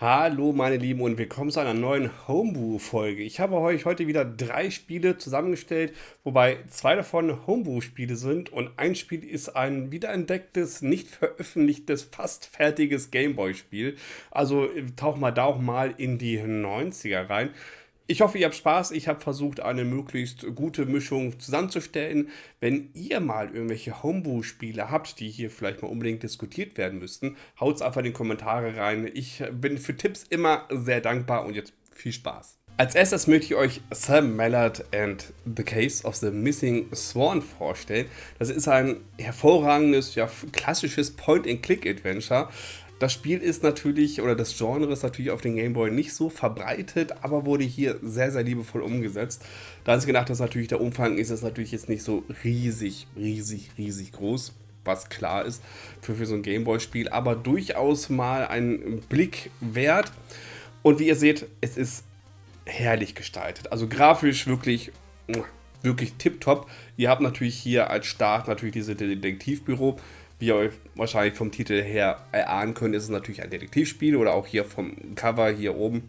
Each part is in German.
Hallo meine Lieben und willkommen zu einer neuen Homebrew-Folge. Ich habe euch heute wieder drei Spiele zusammengestellt, wobei zwei davon Homebrew-Spiele sind und ein Spiel ist ein wiederentdecktes, nicht veröffentlichtes, fast fertiges Gameboy-Spiel. Also tauch mal da auch mal in die 90er rein. Ich hoffe, ihr habt Spaß. Ich habe versucht, eine möglichst gute Mischung zusammenzustellen. Wenn ihr mal irgendwelche Homebrew-Spiele habt, die hier vielleicht mal unbedingt diskutiert werden müssten, haut's einfach in die Kommentare rein. Ich bin für Tipps immer sehr dankbar und jetzt viel Spaß. Als erstes möchte ich euch Sam Mallard and the Case of the Missing Swan vorstellen. Das ist ein hervorragendes, ja, klassisches Point-and-Click-Adventure. Das Spiel ist natürlich, oder das Genre ist natürlich auf den Gameboy nicht so verbreitet, aber wurde hier sehr, sehr liebevoll umgesetzt. Da sie gedacht, dass natürlich der Umfang ist es natürlich jetzt nicht so riesig, riesig, riesig groß, was klar ist für, für so ein Gameboy-Spiel, aber durchaus mal einen Blick wert. Und wie ihr seht, es ist herrlich gestaltet. Also grafisch wirklich, wirklich tipptopp. Ihr habt natürlich hier als Start natürlich diese Detektivbüro wie ihr euch wahrscheinlich vom Titel her erahnen könnt, ist es natürlich ein Detektivspiel oder auch hier vom Cover hier oben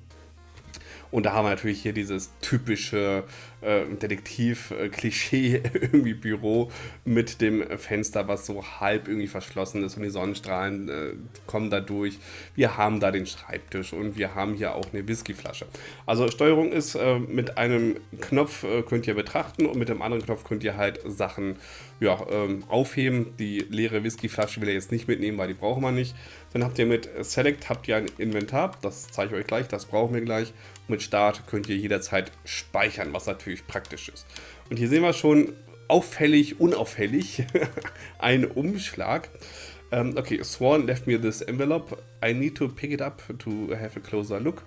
und da haben wir natürlich hier dieses typische äh, Detektiv-Klischee irgendwie Büro mit dem Fenster, was so halb irgendwie verschlossen ist und die Sonnenstrahlen äh, kommen da durch. Wir haben da den Schreibtisch und wir haben hier auch eine Whiskyflasche. Also Steuerung ist äh, mit einem Knopf äh, könnt ihr betrachten und mit dem anderen Knopf könnt ihr halt Sachen ja, ähm, aufheben. Die leere Whiskyflasche will er jetzt nicht mitnehmen, weil die brauchen wir nicht. Dann habt ihr mit Select habt ihr ein Inventar, das zeige ich euch gleich, das brauchen wir gleich. mit Start könnt ihr jederzeit speichern, was natürlich praktisch ist. Und hier sehen wir schon auffällig, unauffällig einen Umschlag. Um, okay, Swan left me this envelope. I need to pick it up to have a closer look.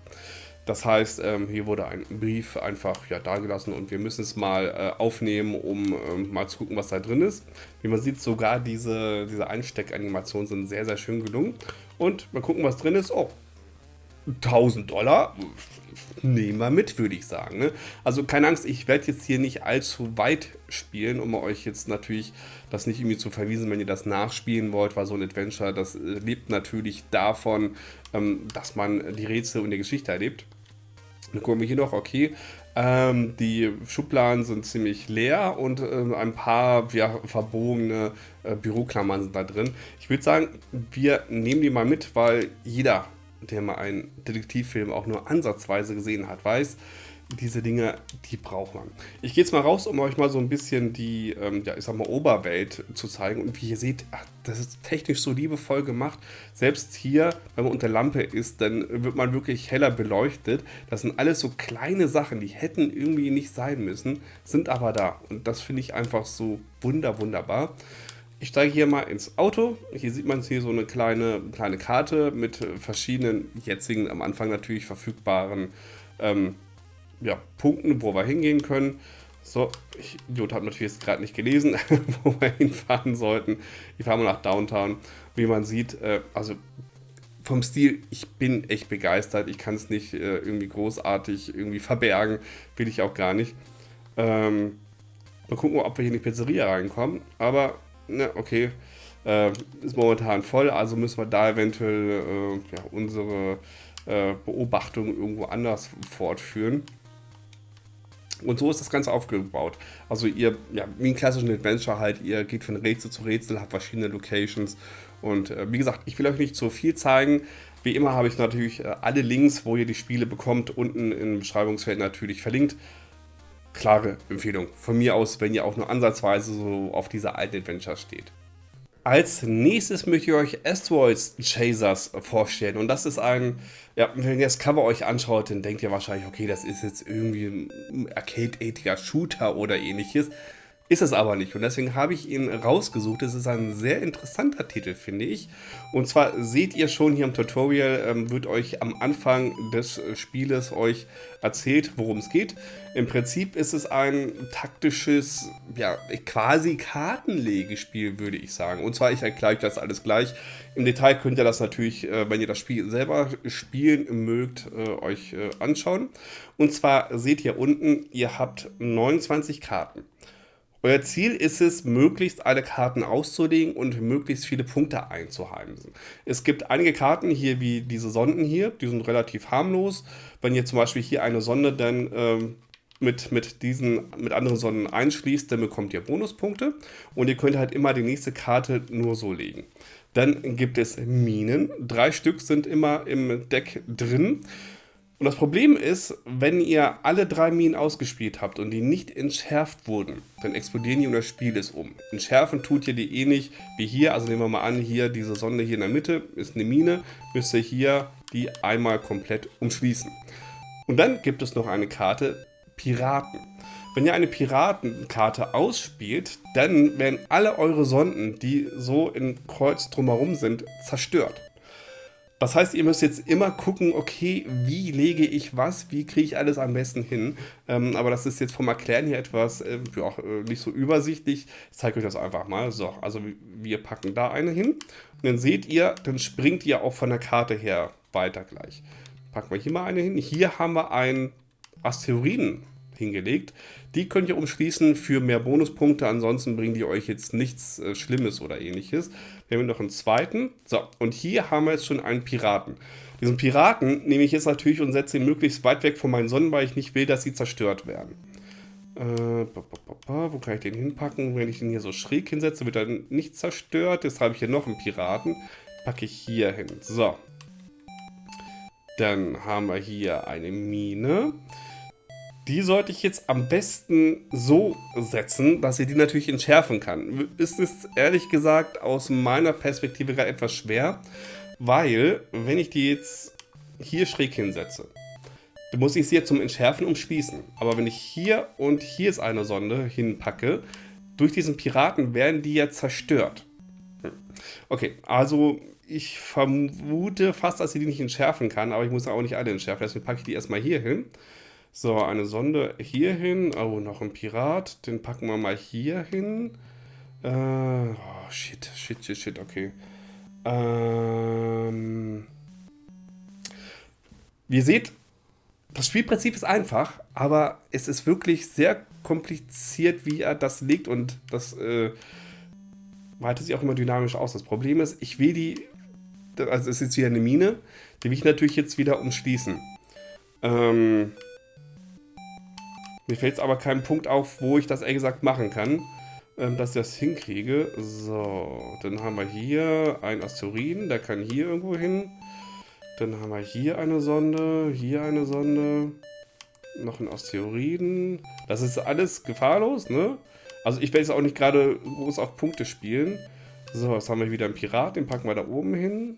Das heißt, ähm, hier wurde ein Brief einfach ja, dagelassen und wir müssen es mal äh, aufnehmen, um ähm, mal zu gucken, was da drin ist. Wie man sieht, sogar diese, diese Einsteckanimationen sind sehr, sehr schön gelungen. Und mal gucken, was drin ist. Oh, 1000 Dollar. Nehmen wir mit, würde ich sagen. Ne? Also keine Angst, ich werde jetzt hier nicht allzu weit spielen, um euch jetzt natürlich das nicht irgendwie zu verwiesen, wenn ihr das nachspielen wollt, weil so ein Adventure, das lebt natürlich davon, ähm, dass man die Rätsel und die Geschichte erlebt. Dann gucken wir hier noch, okay, ähm, die Schubladen sind ziemlich leer und äh, ein paar ja, verbogene äh, Büroklammern sind da drin. Ich würde sagen, wir nehmen die mal mit, weil jeder, der mal einen Detektivfilm auch nur ansatzweise gesehen hat, weiß, diese Dinge, die braucht man. Ich gehe jetzt mal raus, um euch mal so ein bisschen die, ähm, ja, ich sag mal, Oberwelt zu zeigen. Und wie ihr seht, ach, das ist technisch so liebevoll gemacht. Selbst hier, wenn man unter Lampe ist, dann wird man wirklich heller beleuchtet. Das sind alles so kleine Sachen, die hätten irgendwie nicht sein müssen, sind aber da. Und das finde ich einfach so wunder, wunderbar. Ich steige hier mal ins Auto. Hier sieht man hier so eine kleine, kleine Karte mit verschiedenen jetzigen, am Anfang natürlich verfügbaren ähm, ja, Punkten, wo wir hingehen können. So, ich, Idiot habe natürlich gerade nicht gelesen, wo wir hinfahren sollten. Ich fahre mal nach Downtown. Wie man sieht, äh, also vom Stil, ich bin echt begeistert. Ich kann es nicht äh, irgendwie großartig irgendwie verbergen. Will ich auch gar nicht. Ähm, mal gucken, ob wir hier in die Pizzeria reinkommen. Aber, ne, okay. Äh, ist momentan voll, also müssen wir da eventuell äh, ja, unsere äh, Beobachtung irgendwo anders fortführen. Und so ist das Ganze aufgebaut. Also ihr, ja, wie ein klassischen Adventure halt, ihr geht von Rätsel zu Rätsel, habt verschiedene Locations. Und äh, wie gesagt, ich will euch nicht zu viel zeigen. Wie immer habe ich natürlich äh, alle Links, wo ihr die Spiele bekommt, unten im Beschreibungsfeld natürlich verlinkt. Klare Empfehlung von mir aus, wenn ihr auch nur ansatzweise so auf diese alten Adventures steht. Als nächstes möchte ich euch Asteroids Chasers vorstellen. Und das ist ein, ja, wenn ihr das Cover euch anschaut, dann denkt ihr wahrscheinlich, okay, das ist jetzt irgendwie ein Arcade-ätiger Shooter oder ähnliches. Ist es aber nicht und deswegen habe ich ihn rausgesucht. Es ist ein sehr interessanter Titel, finde ich. Und zwar seht ihr schon hier im Tutorial, ähm, wird euch am Anfang des Spieles euch erzählt, worum es geht. Im Prinzip ist es ein taktisches, ja, quasi Kartenlegespiel, würde ich sagen. Und zwar, ich erkläre euch das alles gleich. Im Detail könnt ihr das natürlich, äh, wenn ihr das Spiel selber spielen mögt, äh, euch äh, anschauen. Und zwar seht ihr unten, ihr habt 29 Karten. Euer Ziel ist es, möglichst alle Karten auszulegen und möglichst viele Punkte einzuheimsen. Es gibt einige Karten hier, wie diese Sonden hier, die sind relativ harmlos. Wenn ihr zum Beispiel hier eine Sonde dann ähm, mit, mit diesen, mit anderen Sonden einschließt, dann bekommt ihr Bonuspunkte und ihr könnt halt immer die nächste Karte nur so legen. Dann gibt es Minen. Drei Stück sind immer im Deck drin. Und das Problem ist, wenn ihr alle drei Minen ausgespielt habt und die nicht entschärft wurden, dann explodieren die und das Spiel ist um. Entschärfen tut ihr die ähnlich wie hier. Also nehmen wir mal an, hier diese Sonde hier in der Mitte ist eine Mine. Müsst ihr hier die einmal komplett umschließen. Und dann gibt es noch eine Karte Piraten. Wenn ihr eine Piratenkarte ausspielt, dann werden alle eure Sonden, die so in Kreuz drumherum sind, zerstört. Das heißt, ihr müsst jetzt immer gucken, okay, wie lege ich was, wie kriege ich alles am besten hin. Ähm, aber das ist jetzt vom Erklären hier etwas äh, ja, äh, nicht so übersichtlich. Ich zeige euch das einfach mal. So, also wir packen da eine hin. Und dann seht ihr, dann springt ihr auch von der Karte her weiter gleich. Packen wir hier mal eine hin. Hier haben wir einen Asteroiden hingelegt. Die könnt ihr umschließen für mehr Bonuspunkte, ansonsten bringen die euch jetzt nichts äh, Schlimmes oder ähnliches. Wir haben noch einen zweiten. So, und hier haben wir jetzt schon einen Piraten. Diesen Piraten nehme ich jetzt natürlich und setze ihn möglichst weit weg von meinen Sonnen, weil ich nicht will, dass sie zerstört werden. Äh, wo kann ich den hinpacken? Wenn ich den hier so schräg hinsetze, wird er nicht zerstört. Jetzt habe ich hier noch einen Piraten. Packe ich hier hin. So. Dann haben wir hier eine Mine. Die sollte ich jetzt am besten so setzen, dass ich die natürlich entschärfen kann. Ist es ehrlich gesagt aus meiner Perspektive gerade etwas schwer, weil wenn ich die jetzt hier schräg hinsetze, dann muss ich sie jetzt zum Entschärfen umschließen. Aber wenn ich hier und hier ist eine Sonde hinpacke, durch diesen Piraten werden die ja zerstört. Okay, also ich vermute fast, dass ich die nicht entschärfen kann, aber ich muss auch nicht alle entschärfen. Deswegen packe ich die erstmal hier hin. So, eine Sonde hier hin. Oh, noch ein Pirat. Den packen wir mal hier hin. Äh, oh, shit, shit, shit, shit, okay. Ähm, wie ihr seht, das Spielprinzip ist einfach, aber es ist wirklich sehr kompliziert, wie er das legt und das äh, weitet sich auch immer dynamisch aus. Das Problem ist, ich will die, also es ist jetzt wieder eine Mine, die will ich natürlich jetzt wieder umschließen. Ähm, mir fällt aber kein Punkt auf, wo ich das ehrlich gesagt machen kann, ähm, dass ich das hinkriege. So, dann haben wir hier einen Asteroiden, der kann hier irgendwo hin. Dann haben wir hier eine Sonde, hier eine Sonde, noch ein Asteroiden. Das ist alles gefahrlos, ne? Also ich werde jetzt auch nicht gerade groß auf Punkte spielen. So, jetzt haben wir wieder einen Pirat, den packen wir da oben hin.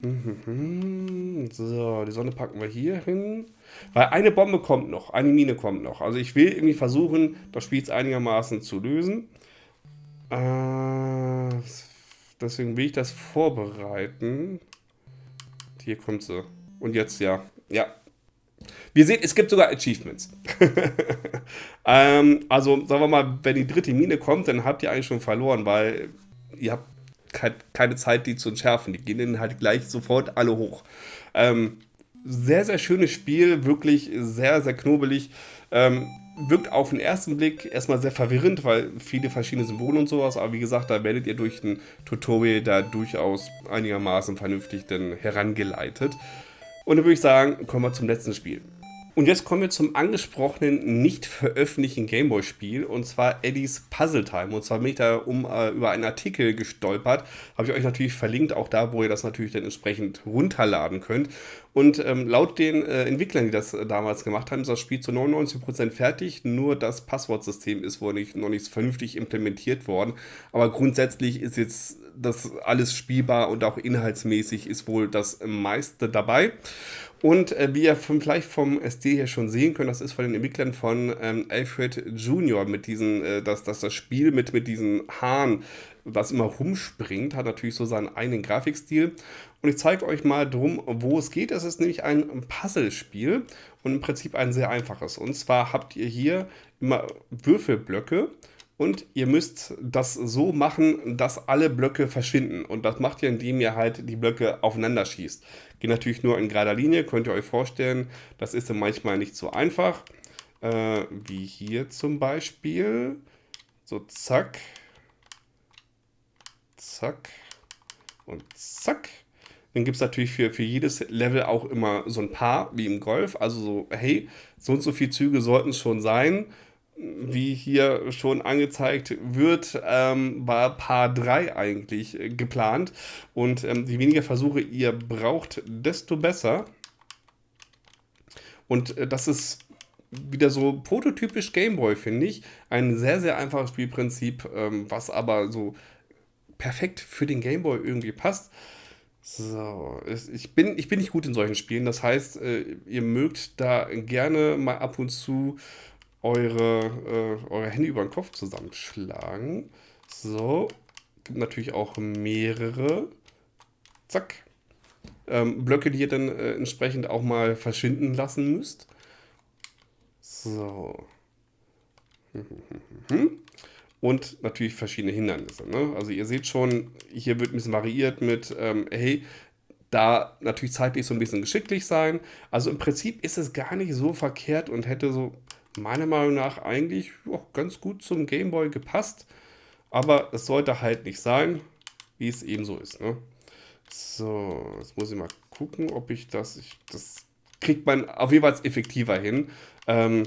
Mhm. So, die Sonne packen wir hier hin. Weil eine Bombe kommt noch, eine Mine kommt noch. Also ich will irgendwie versuchen, das Spiel einigermaßen zu lösen. Äh, deswegen will ich das vorbereiten. Hier kommt sie. Und jetzt ja. Ja. Wir sehen, es gibt sogar Achievements. ähm, also, sagen wir mal, wenn die dritte Mine kommt, dann habt ihr eigentlich schon verloren, weil ihr habt keine Zeit, die zu entschärfen. Die gehen dann halt gleich sofort alle hoch. Ähm, sehr, sehr schönes Spiel, wirklich sehr, sehr knobelig. Ähm, wirkt auf den ersten Blick erstmal sehr verwirrend, weil viele verschiedene Symbole und sowas, aber wie gesagt, da werdet ihr durch ein Tutorial da durchaus einigermaßen vernünftig dann herangeleitet. Und dann würde ich sagen, kommen wir zum letzten Spiel. Und jetzt kommen wir zum angesprochenen, nicht veröffentlichten Gameboy-Spiel, und zwar Eddies Puzzle Time. Und zwar bin ich da um, äh, über einen Artikel gestolpert, habe ich euch natürlich verlinkt, auch da, wo ihr das natürlich dann entsprechend runterladen könnt. Und ähm, laut den äh, Entwicklern, die das äh, damals gemacht haben, ist das Spiel zu 99% fertig, nur das Passwortsystem ist wohl nicht, noch nicht vernünftig implementiert worden. Aber grundsätzlich ist jetzt das alles spielbar und auch inhaltsmäßig ist wohl das meiste dabei. Und äh, wie ihr vom, vielleicht vom SD hier schon sehen könnt, das ist von den Entwicklern von ähm, Alfred Junior mit diesen, äh, dass, dass das Spiel mit, mit diesen Haaren, was immer rumspringt, hat natürlich so seinen eigenen Grafikstil. Und ich zeige euch mal drum, wo es geht. Es ist nämlich ein Puzzlespiel und im Prinzip ein sehr einfaches. Und zwar habt ihr hier immer Würfelblöcke und ihr müsst das so machen, dass alle Blöcke verschwinden. Und das macht ihr, indem ihr halt die Blöcke aufeinander schießt. Geht natürlich nur in gerader Linie, könnt ihr euch vorstellen. Das ist dann manchmal nicht so einfach. Äh, wie hier zum Beispiel. So, zack. Zack. Und zack. Dann gibt es natürlich für, für jedes Level auch immer so ein Paar, wie im Golf. Also so, hey, so und so viele Züge sollten es schon sein. Wie hier schon angezeigt wird, ähm, war Paar 3 eigentlich äh, geplant. Und ähm, je weniger Versuche ihr braucht, desto besser. Und äh, das ist wieder so prototypisch Gameboy, finde ich. Ein sehr, sehr einfaches Spielprinzip, ähm, was aber so perfekt für den Gameboy irgendwie passt. So, ich bin, ich bin nicht gut in solchen Spielen. Das heißt, äh, ihr mögt da gerne mal ab und zu eure, äh, eure Hände über den Kopf zusammenschlagen. So, gibt natürlich auch mehrere. Zack. Ähm, Blöcke, die ihr dann äh, entsprechend auch mal verschwinden lassen müsst. So. Und natürlich verschiedene Hindernisse. Ne? Also ihr seht schon, hier wird ein bisschen variiert mit, ähm, hey, da natürlich zeitlich so ein bisschen geschicklich sein. Also im Prinzip ist es gar nicht so verkehrt und hätte so meiner Meinung nach eigentlich auch ganz gut zum Gameboy gepasst. Aber es sollte halt nicht sein, wie es eben so ist. Ne? So, jetzt muss ich mal gucken, ob ich das, ich, das kriegt man auf jeden Fall effektiver hin. Ähm,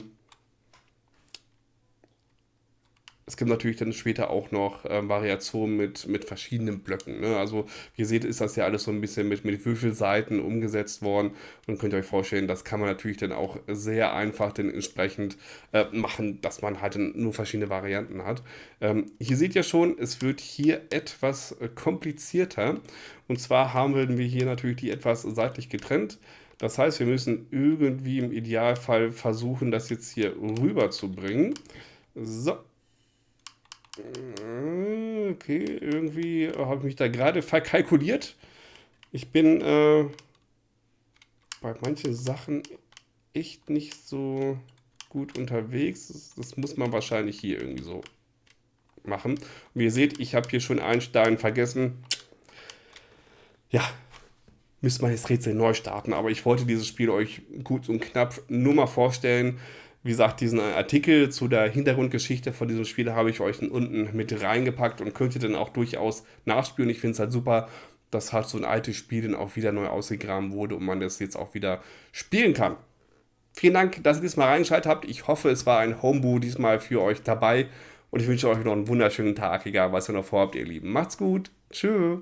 es gibt natürlich dann später auch noch äh, Variationen mit, mit verschiedenen Blöcken. Ne? Also wie ihr seht, ist das ja alles so ein bisschen mit, mit Würfelseiten umgesetzt worden. Und könnt ihr euch vorstellen, das kann man natürlich dann auch sehr einfach dann entsprechend äh, machen, dass man halt nur verschiedene Varianten hat. Ähm, hier seht ihr schon, es wird hier etwas äh, komplizierter. Und zwar haben wir hier natürlich die etwas seitlich getrennt. Das heißt, wir müssen irgendwie im Idealfall versuchen, das jetzt hier rüber zu bringen. So, okay, irgendwie habe ich mich da gerade verkalkuliert. Ich bin äh, bei manchen Sachen echt nicht so gut unterwegs. Das, das, muss man wahrscheinlich hier irgendwie so machen. Und wie ihr seht, ich habe hier schon einen Stein vergessen. Ja, müsste man jetzt Rätsel neu starten. Aber ich wollte dieses Spiel euch gut und knapp nur mal vorstellen. Wie gesagt, diesen Artikel zu der Hintergrundgeschichte von diesem Spiel habe ich euch unten mit reingepackt und könnt ihr dann auch durchaus nachspielen. Ich finde es halt super, dass halt so ein altes Spiel dann auch wieder neu ausgegraben wurde und man das jetzt auch wieder spielen kann. Vielen Dank, dass ihr diesmal reingeschaltet habt. Ich hoffe, es war ein Homebrew diesmal für euch dabei und ich wünsche euch noch einen wunderschönen Tag, egal was ihr noch vorhabt, ihr Lieben. Macht's gut. Tschüss.